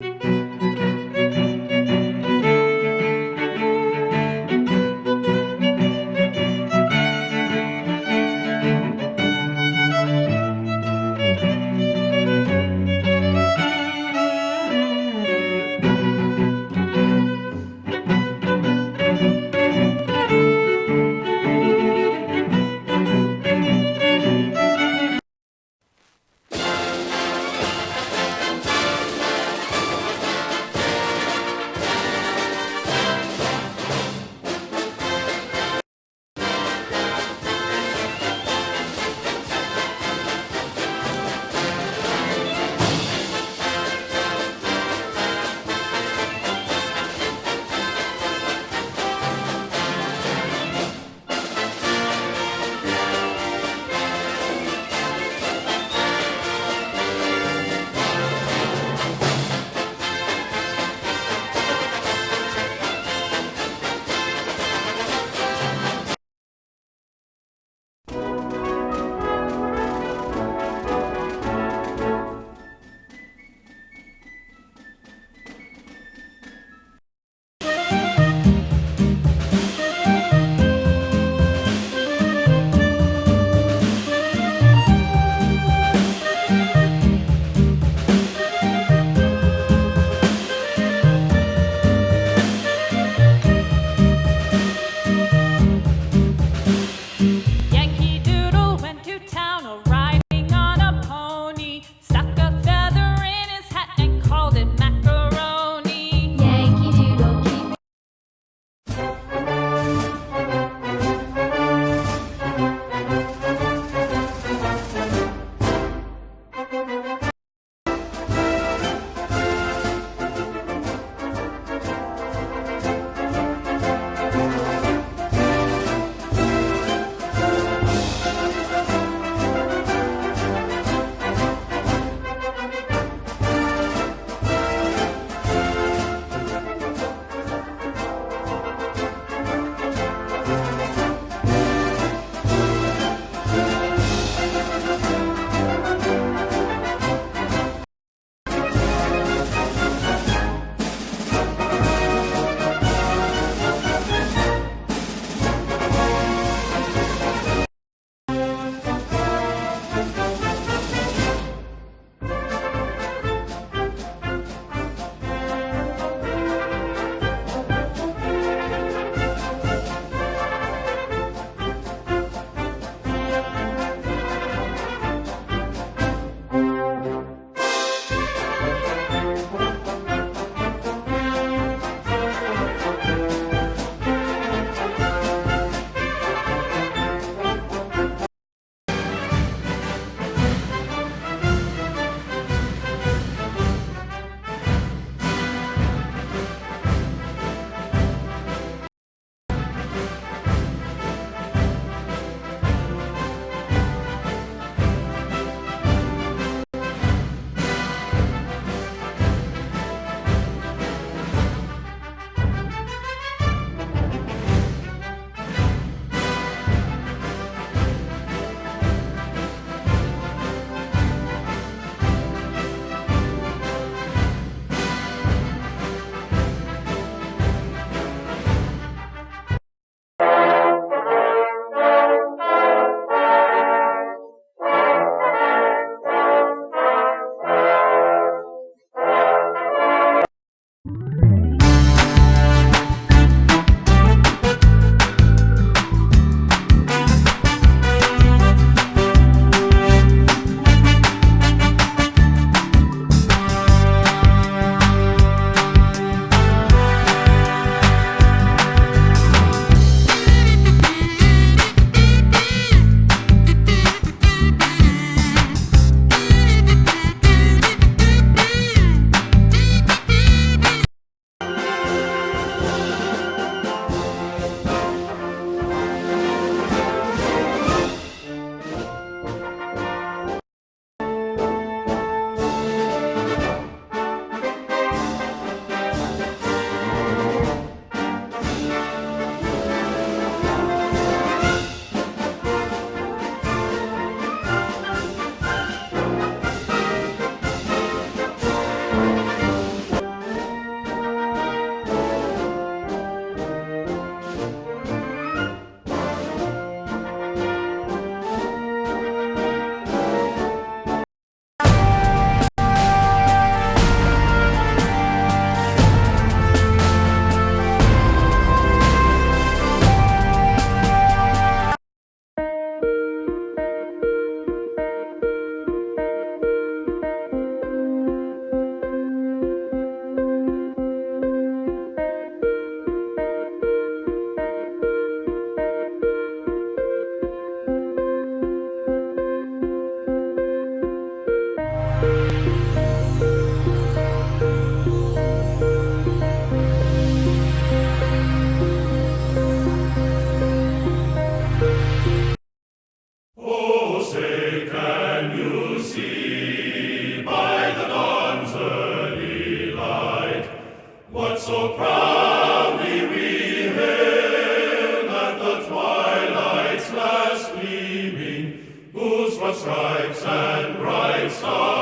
you for stripes and bright stars.